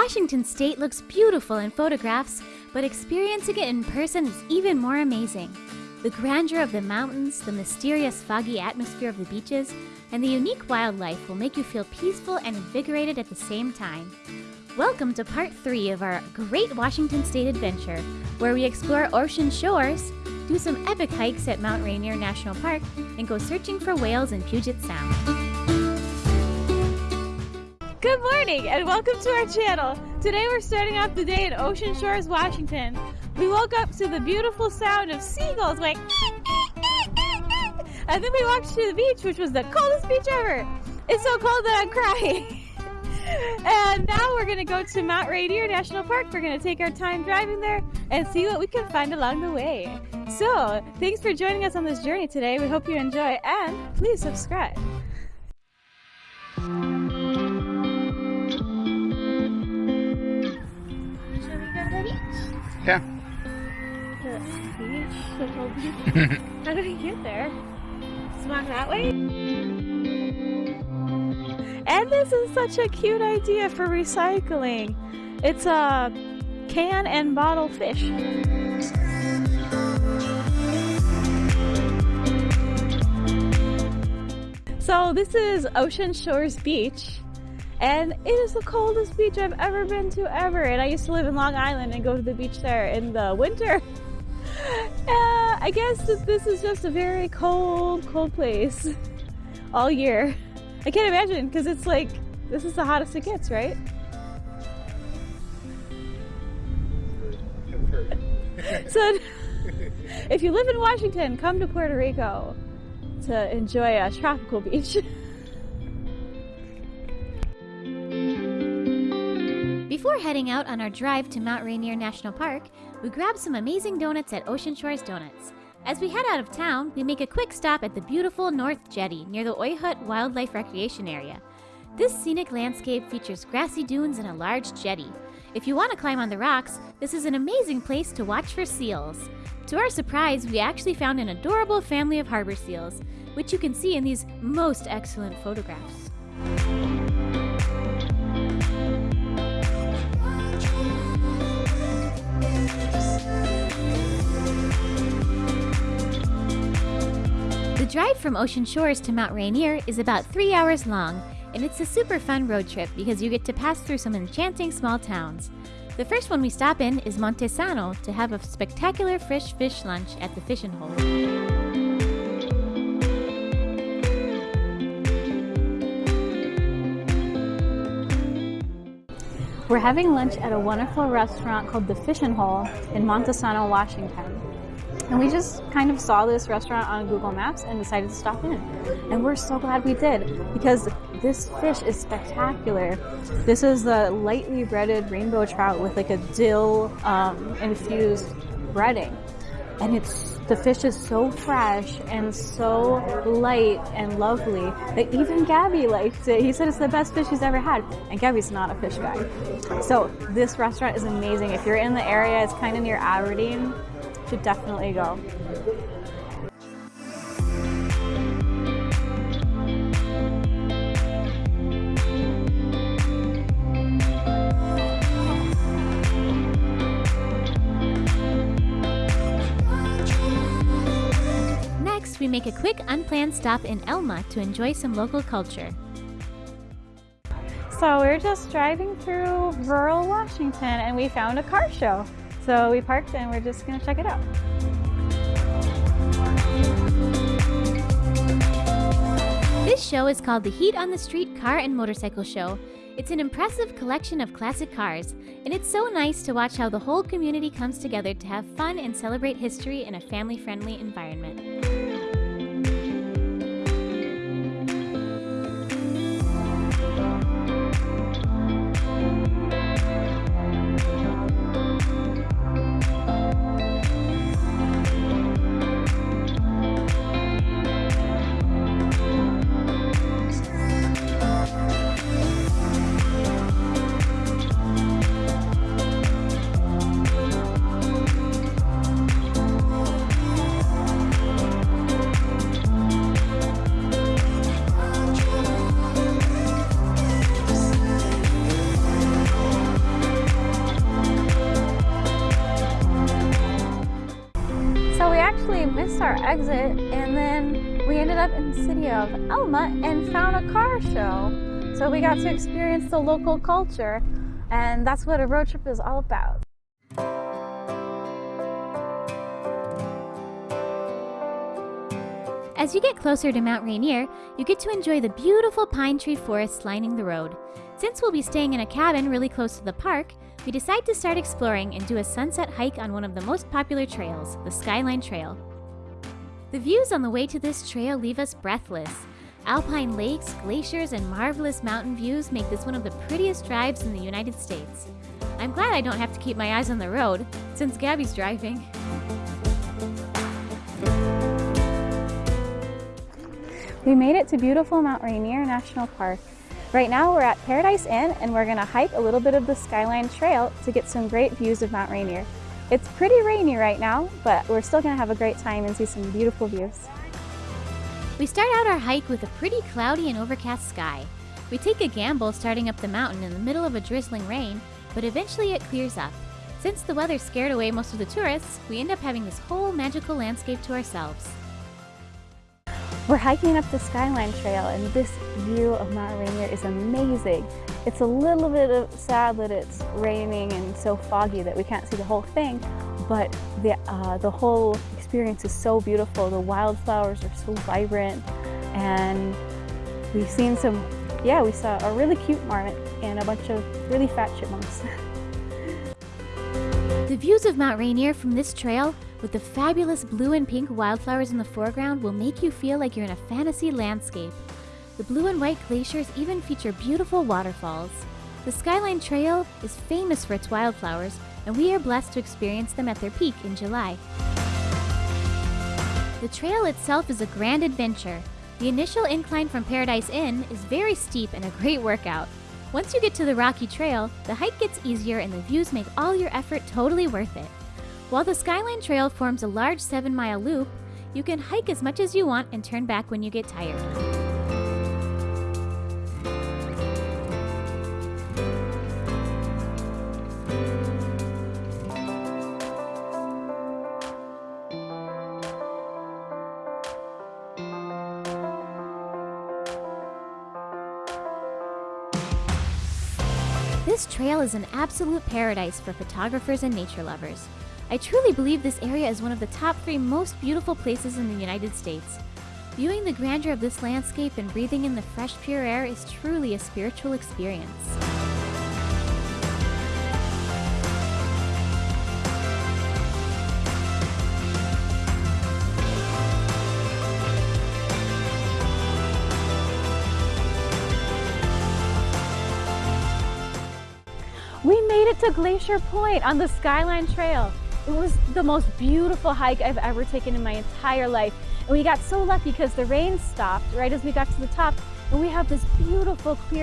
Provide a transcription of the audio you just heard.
Washington State looks beautiful in photographs, but experiencing it in person is even more amazing. The grandeur of the mountains, the mysterious foggy atmosphere of the beaches, and the unique wildlife will make you feel peaceful and invigorated at the same time. Welcome to part three of our Great Washington State Adventure, where we explore ocean shores, do some epic hikes at Mount Rainier National Park, and go searching for whales in Puget Sound. Good morning and welcome to our channel. Today we're starting off the day in Ocean Shores, Washington. We woke up to the beautiful sound of seagulls like and then we walked to the beach which was the coldest beach ever. It's so cold that I'm crying. and now we're gonna go to Mount Rainier National Park. We're gonna take our time driving there and see what we can find along the way. So, thanks for joining us on this journey today. We hope you enjoy and please subscribe. Yeah. How did we get there? Just that way? And this is such a cute idea for recycling. It's a can and bottle fish. So this is Ocean Shores Beach and it is the coldest beach I've ever been to ever. And I used to live in Long Island and go to the beach there in the winter. uh, I guess that this is just a very cold, cold place all year. I can't imagine because it's like, this is the hottest it gets, right? so if you live in Washington, come to Puerto Rico to enjoy a tropical beach. Heading out on our drive to Mount Rainier National Park, we grab some amazing donuts at Ocean Shores Donuts. As we head out of town, we make a quick stop at the beautiful North Jetty near the Oyhut Wildlife Recreation Area. This scenic landscape features grassy dunes and a large jetty. If you want to climb on the rocks, this is an amazing place to watch for seals. To our surprise, we actually found an adorable family of harbor seals, which you can see in these most excellent photographs. The drive from Ocean Shores to Mount Rainier is about three hours long, and it's a super fun road trip because you get to pass through some enchanting small towns. The first one we stop in is Montesano to have a spectacular fresh fish lunch at the Fishing Hole. We're having lunch at a wonderful restaurant called the Fishing Hole in Montesano, Washington. And we just kind of saw this restaurant on Google Maps and decided to stop in. And we're so glad we did because this fish is spectacular. This is the lightly breaded rainbow trout with like a dill um, infused breading. And it's the fish is so fresh and so light and lovely that even Gabby liked it. He said it's the best fish he's ever had. And Gabby's not a fish guy. So this restaurant is amazing. If you're in the area, it's kind of near Aberdeen should definitely go. Next, we make a quick unplanned stop in Elma to enjoy some local culture. So we're just driving through rural Washington and we found a car show. So we parked and we're just gonna check it out. This show is called the Heat on the Street Car and Motorcycle Show. It's an impressive collection of classic cars, and it's so nice to watch how the whole community comes together to have fun and celebrate history in a family-friendly environment. City of Elma and found a car show. So we got to experience the local culture and that's what a road trip is all about. As you get closer to Mount Rainier, you get to enjoy the beautiful pine tree forests lining the road. Since we'll be staying in a cabin really close to the park, we decide to start exploring and do a sunset hike on one of the most popular trails, the Skyline Trail. The views on the way to this trail leave us breathless. Alpine lakes, glaciers, and marvelous mountain views make this one of the prettiest drives in the United States. I'm glad I don't have to keep my eyes on the road, since Gabby's driving. We made it to beautiful Mount Rainier National Park. Right now we're at Paradise Inn and we're gonna hike a little bit of the Skyline Trail to get some great views of Mount Rainier. It's pretty rainy right now, but we're still gonna have a great time and see some beautiful views. We start out our hike with a pretty cloudy and overcast sky. We take a gamble starting up the mountain in the middle of a drizzling rain, but eventually it clears up. Since the weather scared away most of the tourists, we end up having this whole magical landscape to ourselves. We're hiking up the Skyline Trail and this view of Mount Rainier is amazing. It's a little bit sad that it's raining and so foggy that we can't see the whole thing, but the, uh, the whole experience is so beautiful. The wildflowers are so vibrant and we've seen some, yeah, we saw a really cute marmot and a bunch of really fat chipmunks. the views of Mount Rainier from this trail with the fabulous blue and pink wildflowers in the foreground will make you feel like you're in a fantasy landscape. The blue and white glaciers even feature beautiful waterfalls. The Skyline Trail is famous for its wildflowers, and we are blessed to experience them at their peak in July. The trail itself is a grand adventure. The initial incline from Paradise Inn is very steep and a great workout. Once you get to the rocky trail, the hike gets easier and the views make all your effort totally worth it. While the Skyline Trail forms a large 7 mile loop, you can hike as much as you want and turn back when you get tired. This trail is an absolute paradise for photographers and nature lovers. I truly believe this area is one of the top three most beautiful places in the United States. Viewing the grandeur of this landscape and breathing in the fresh, pure air is truly a spiritual experience. We made it to Glacier Point on the Skyline Trail. It was the most beautiful hike I've ever taken in my entire life. And we got so lucky because the rain stopped right as we got to the top and we have this beautiful clear